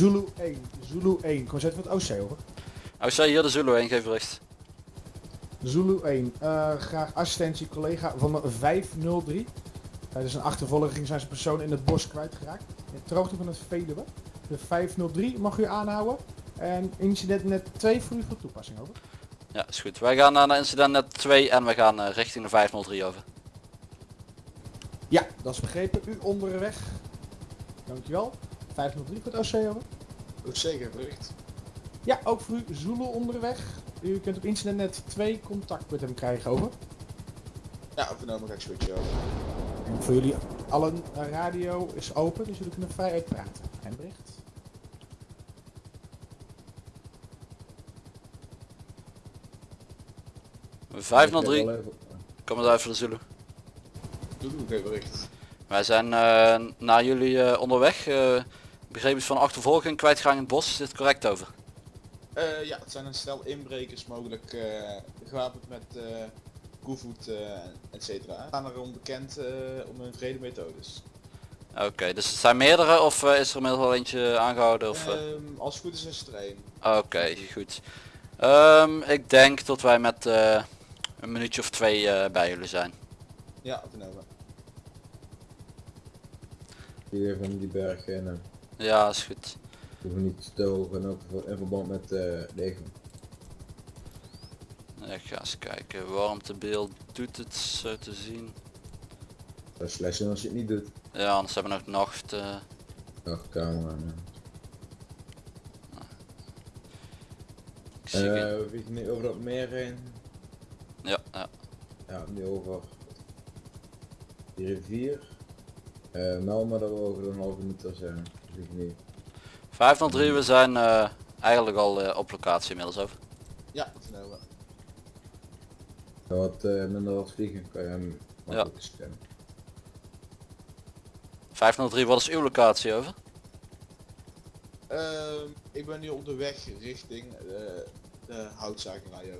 Zulu 1, Zulu 1, kom zet van het OC over. Oh, zei hier de Zulu 1, geef bericht. Zulu 1, eh, graag assistentie collega van de 503. Tijdens een achtervolging zijn ze persoon in het bos kwijtgeraakt. In het hoogte van het Veluwe. De 503 mag u aanhouden. En incident net 2 voor u voor toepassing over. Ja, is goed. Wij gaan naar incident net 2 en we gaan eh, richting de 503 over. Ja, dat is begrepen. U onderweg. Dankjewel. 503 voor het OC over. Ook zeker bericht. Ja, ook voor u Zulu onderweg. U kunt op incident net 2 contact met hem krijgen over. Ja, vernomen ga ik switchen over. En voor jullie allen, de radio is open, dus jullie kunnen vrij uitpraten. En bericht. Ik 503, heb wel even- kom eens uit voor de Zulu. Doe bericht. Wij zijn eh, naar jullie eh, onderweg. eh begrepen is van achtervolging, kwijtgang in het bos. Is dit correct over? Eh, ja, het zijn een stel inbrekers mogelijk eh, gewapend met eh koevoet, eh et cetera. Staan erom bekend eh, om hun vrede methodes. Oké, dus het zijn meerdere of is er inmiddels al eentje aangehouden? Of, eh? Ehm, als het goed is is er één. Oké, goed. Ehm, ik denk dat wij met eh, een minuutje of twee eh, bij jullie zijn. Ja, vernomen. Hier van die berg en uh, Ja, is goed. hoeven niet te stogen ook voor- in verband met uh, leger. Ik ga eens kijken. Warmtebeeld doet het zo te zien. Dat is slecht als je het niet doet. Ja, anders hebben we nog nacht. eh, Ach, camera. ik zie geen- Eh we vliegen nu over dat meer heen. ja, ja. Ja, nu over die rivier. Eh meld maar dat we over een halve meter zijn. We vliegen nu. 503, we zijn eh, eigenlijk al eh, op locatie inmiddels over. Ja, vernomen. Ga wat eh, minder wat vliegen, kan je hem stemmen. 503, wat is uw locatie over? Ehm, ik ben nu op de weg richting eh, de houtzakerij.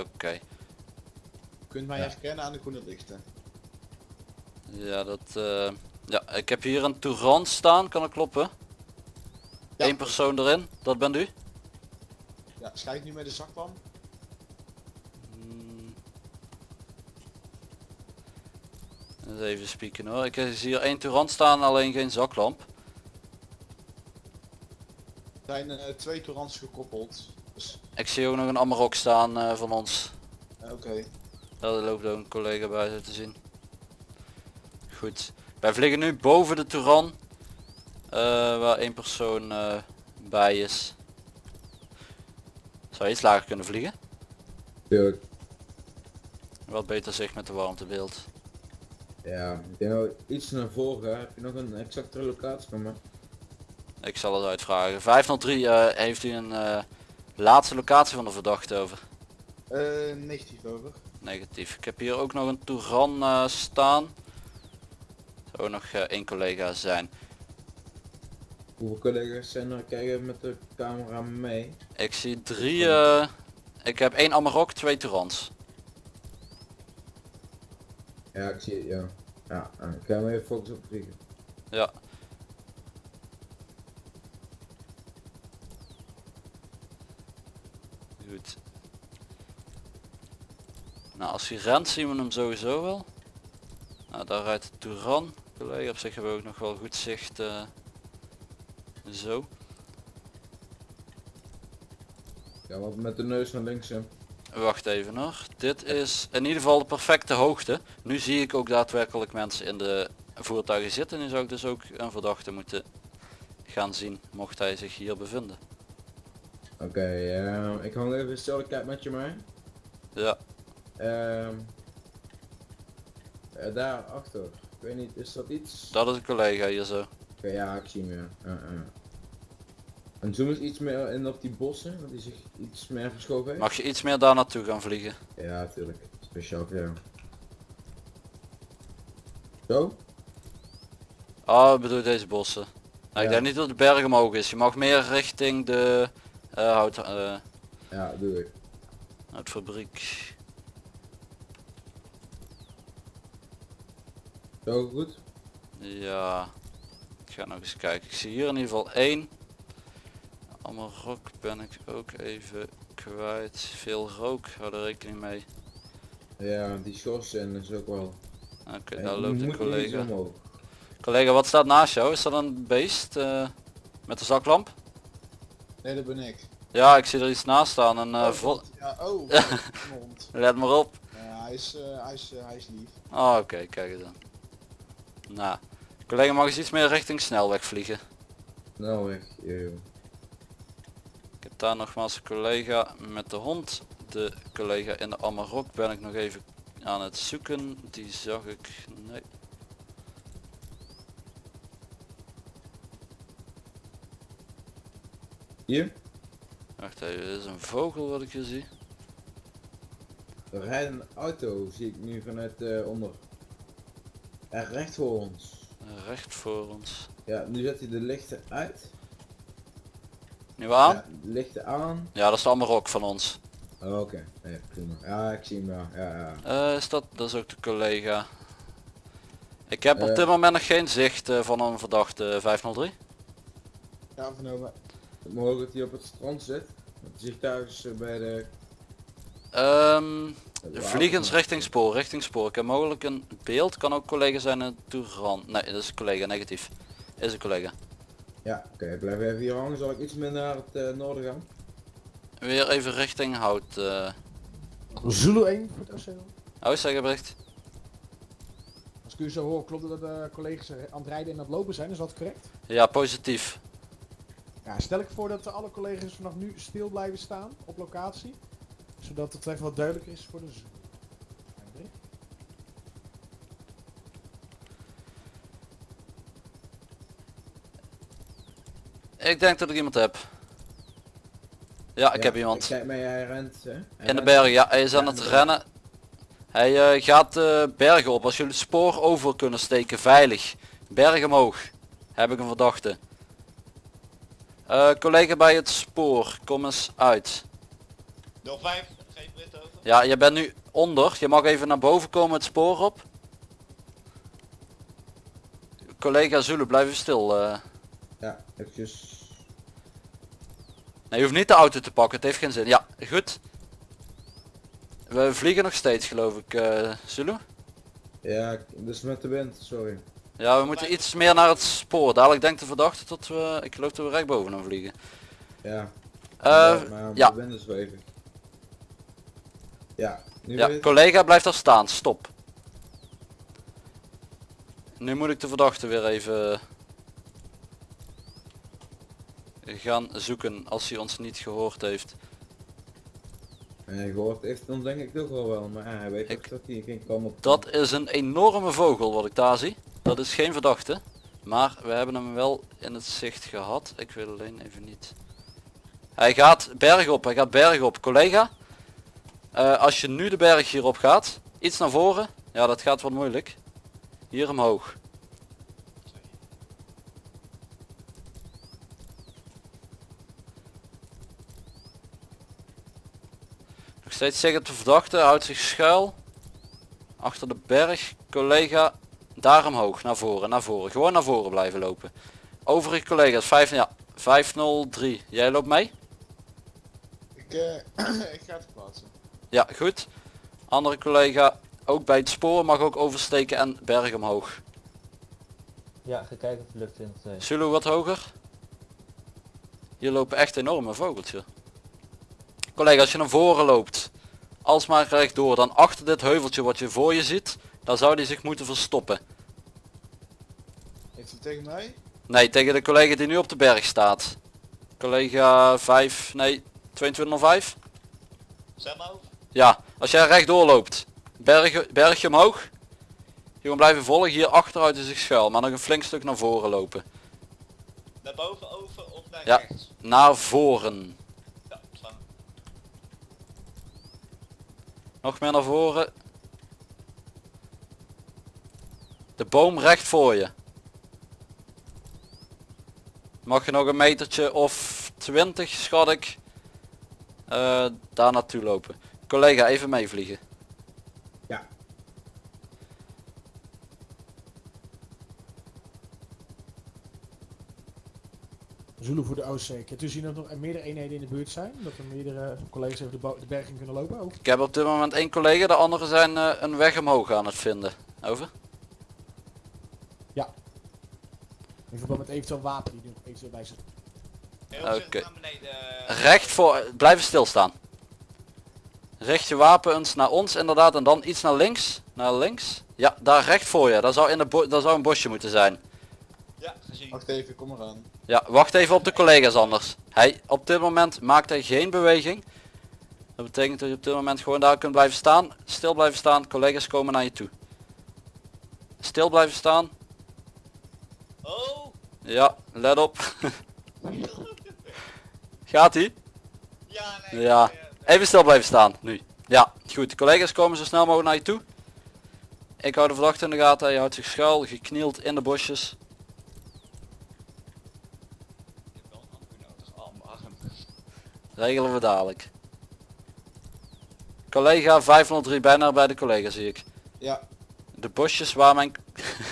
Oké. Kunt mij Ja. herkennen aan de groene lichten. Ja, dat... ja, ik heb hier een Touran staan, kan dat kloppen? Ja. Eén persoon erin, dat bent u? Ja, schijnt nu met de zaklamp. Hmm. Eens even spieken hoor. Ik zie hier één Touran staan, alleen geen zaklamp. Er zijn eh, twee torrents gekoppeld. Dus, Ik zie ook nog een Amarok staan eh, van ons. oké. Daar loopt ook een collega bij zo te zien. Goed. Wij vliegen nu boven de Touran. eh, waar één persoon eh, bij is. Zou je iets lager kunnen vliegen? Tuurlijk. Wat beter zicht met de warmtebeeld. Ja, ik denk iets naar voren. Heb je nog een exactere locatie van me? Ik zal het uitvragen. 503 eh, heeft u een eh, laatste locatie van de verdachte over? Eh, negatief over. Negatief. Ik heb hier ook nog een Touran eh, staan. Zou nog eh, één collega zijn. Hoeveel collega's zijn er kijken met de camera mee? Ik zie drie. eh, ik heb één Amarok, twee Tourans. Ja, ik zie het, ja. Ja, ik ga hem even focussen op vliegen. Ja. Goed. Nou, als hij rent zien we hem sowieso wel. Nou, daar rijdt de Touran. Collega op zich hebben we ook nog wel goed zicht. eh, zo. Ja, wat met de neus naar links. Wacht even hoor. Dit is in ieder geval de perfecte hoogte. Nu zie ik ook daadwerkelijk mensen in de voertuigen zitten. Nu zou ik dus ook een verdachte moeten gaan zien mocht hij zich hier bevinden. Oké, ja, ik hang even hetzelfde kijk met je mee. Ja, Ehm eh, daar achter. Ik weet niet, is dat iets? dat is een collega hier zo. Oké, ja, ik zie hem ja. En zoom eens iets meer in op die bossen, dat hij zich iets meer verschoven heeft. Mag je iets meer daar naartoe gaan vliegen? Ja, natuurlijk. Speciaal voor jou. Zo? Ik bedoel deze bossen. Nou, Ik denk niet dat de berg omhoog is. Je mag meer richting de eh, hout, eh, Ja, doe ik. houtfabriek. Zo goed? Ja. Ik ga nog eens kijken. Ik zie hier in ieder geval één. Allemaal rook ben ik ook even kwijt. Veel rook, hou er rekening mee. Ja, die schorsen is ook wel... Oké, Ja, daar je loopt een collega. Collega, wat staat naast jou? Is dat een beest eh, met een zaklamp? Nee, dat ben ik. Ja, ik zie er iets naast staan en eh, Oh, vol- Ja, oh, mond. let maar op. Ja, hij is, eh, hij is, hij is lief. Oh, oké, kijk eens dan. Nou, collega mag eens iets meer richting snelweg vliegen. Nou weg, joh. Ik heb daar nogmaals een collega met de hond. De collega in de Amarok ben ik nog even aan het zoeken. Die zag ik. Nee. Hier, Wacht even, dit is een vogel wat ik hier zie. er rijdt een auto, zie ik nu vanuit eh, onder. Er recht voor ons. Recht voor ons. Ja, nu zet hij de lichten uit. Nu aan? Ja, lichten aan. Ja, dat is de Amarok van ons. Oh, Oké, ja, prima. Ja, ik zie hem wel. Ja, ja. Eh, is dat, dat is ook de collega. Ik heb op Eh. dit moment nog geen zicht eh, van een verdachte 503. Ja, vernomen. Mogelijk dat hij op het strand zit. Het vliegtuig is eh, bij de... Ehm de vliegens richting spoor, richting spoor. Ik heb mogelijk een beeld, kan ook collega zijn in Toeran. Nee, dat is een collega, negatief. Is een collega. Ja, oké, blijf even hier hangen. Zal ik iets meer naar het eh, noorden gaan? Weer even richting hout. eh Zulu 1 voor het OCL. oh, zeg bericht. Als ik u zo hoor, klopt het dat de collega's er aan het rijden en aan het lopen zijn, is dat correct? Ja, positief. Ja, stel ik voor dat alle collega's vanaf nu stil blijven staan op locatie. Zodat het even wat duidelijker is voor de. Hendrik? Ik denk dat ik iemand heb. Ja, ik Ja, heb iemand. Kijk mij, hij rent. Hè? Hij In de rent. bergen, ja, hij is aan Ja, het rennen. Hij eh, gaat de bergen op. Als jullie het spoor over kunnen steken, veilig. Berg omhoog. Heb ik een verdachte. Eh, collega bij het spoor, kom eens uit. 05, geef Brit over. Ja, je bent nu onder. Je mag even naar boven komen het spoor op. Collega Zulu, blijf even stil. eh. Ja, eventjes. Nee, je hoeft niet de auto te pakken, het heeft geen zin. Ja, goed. We vliegen nog steeds geloof ik, eh Zulu. Ja, dus met de wind, sorry. Ja, we moeten iets meer naar het spoor. Dadelijk denkt de verdachte dat we, ik geloof dat we recht boven hem vliegen. Ja. Eh, maar ja. de wind is even. Ja, nu ja, collega blijft daar staan, stop. Nu moet ik de verdachte weer even gaan zoeken als hij ons niet gehoord heeft. Hij gehoord heeft dan denk ik toch wel wel, maar hij weet Ik- ook dat hij geen kan op. Dat is een enorme vogel wat ik daar zie. Dat is geen verdachte. Maar we hebben hem wel in het zicht gehad. Ik wil alleen even niet. Hij gaat berg op, hij gaat berg op. Collega, eh, als je nu de berg hierop gaat, iets naar voren. Ja, dat gaat wat moeilijk. Hier omhoog. Nog steeds zegt de verdachte, houdt zich schuil. Achter de berg, collega, daar omhoog, naar voren, naar voren. Gewoon naar voren blijven lopen. Overige collega's, 5, ja, 503. Jij loopt mee? Ik, eh, ik ga het plaatsen. Ja, goed. Andere collega, ook bij het spoor, mag ook oversteken en berg omhoog. Ja, ga kijken of het lukt in het eh, Zulu wat hoger. Hier lopen echt enorme vogeltjes. Collega, als je naar voren loopt, alsmaar rechtdoor, dan achter dit heuveltje wat je voor je ziet, daar zou die zich moeten verstoppen. Heeft hij tegen mij? Nee, tegen de collega die nu op de berg staat. Collega 5, nee, 2205. Zet maar over. Ja, als jij rechtdoor loopt, berg, bergje omhoog. Gewoon blijven volgen, hier achteruit is zich schuil, maar nog een flink stuk naar voren lopen. Naar boven, over of naar Ja. rechts? Naar voren. Ja. Nog meer naar voren. De boom recht voor je. Mag je nog een metertje of 20 schat ik. eh, daar naartoe lopen. Collega even meevliegen. Ja. Zulu voor de OC. Kunt u zien dat er nog meerdere eenheden in de buurt zijn? Dat er meerdere collega's even de, de berging kunnen lopen? Over. Ik heb op dit moment één collega, de anderen zijn eh, een weg omhoog aan het vinden. Over. In verband met eventueel wapen die er nog eventueel bij voorzichtig Oké. Recht voor, blijven stilstaan. Richt je wapen eens naar ons inderdaad en dan iets naar links. Naar links. Ja, daar recht voor je. Dat zou, in de bo- dat zou een bosje moeten zijn. Ja, gezien. Wacht even, kom eraan. Ja, wacht even op de collega's anders. Hij, op dit moment maakt hij geen beweging. Dat betekent dat je op dit moment gewoon daar kunt blijven staan. Stil blijven staan. Collega's komen naar je toe. Stil blijven staan. Oh! Ja, let op. Gaat hij? Ja, nee. Ja. Even stil blijven staan, nu. Ja, goed. De collega's komen zo snel mogelijk naar je toe. Ik hou de verdachte in de gaten. Hij houdt zich schuil, geknield in de bosjes. Ik heb wel een ambu nodig. Mijn arm. Regelen we dadelijk. Collega 503, bijna bij de collega zie ik. Ja, De bosjes waar mijn...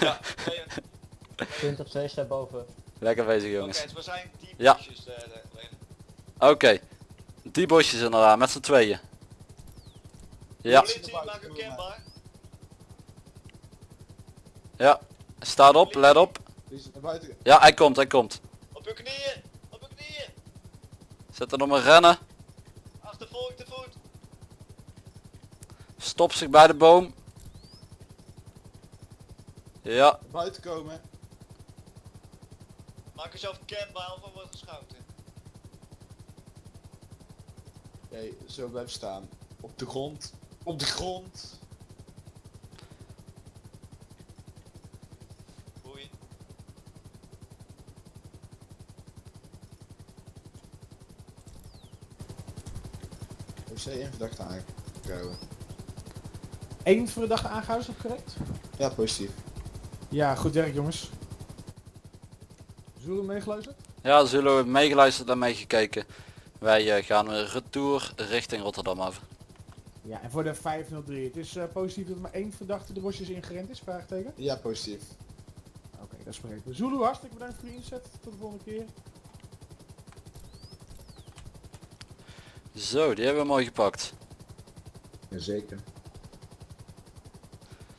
Ja, nee, oké, Punt op 2 staat boven. Lekker bezig jongens. dus we zijn die Ja. bosjes, eh, Oké. Die bosjes inderdaad, met z'n tweeën. Ja, ja. Staat op, let op. Ja, hij komt, hij komt. Op uw knieën! Op uw knieën! Zet er nog maar rennen. Achtervolg de voet! Stop zich bij de boom. Ja, buiten komen. Maak jezelf kenbaar of er wordt geschoten. Oké, zo blijven staan. Op de grond. Op de grond. Boei. OC één verdachte aangehouden. Eén verdachte aangehouden, is dat correct? Ja, positief. Ja, goed werk jongens. Zulu meegeluisterd? ja, zullen we meegeluisterd en meegekeken. Wij eh, gaan weer retour richting Rotterdam af. Ja, en voor de 503. Het is eh, positief dat er maar één verdachte de bosjes ingerend is, vraagteken? Ja, positief. Oké, dat is begrepen. Zulu, hartstikke bedankt voor je inzet. Tot de volgende keer. Zo, die hebben we mooi gepakt. Jazeker.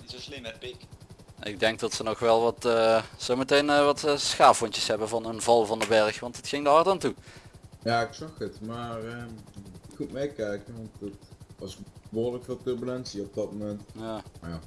Niet zo slim hè, pik. Ik denk dat ze nog wel wat, eh zometeen eh, wat schaafwondjes hebben van een val van de berg, want het ging er hard aan toe. Ja, ik zag het, maar ehm, goed meekijken, want het was behoorlijk veel turbulentie op dat moment. Ja. Maar ja,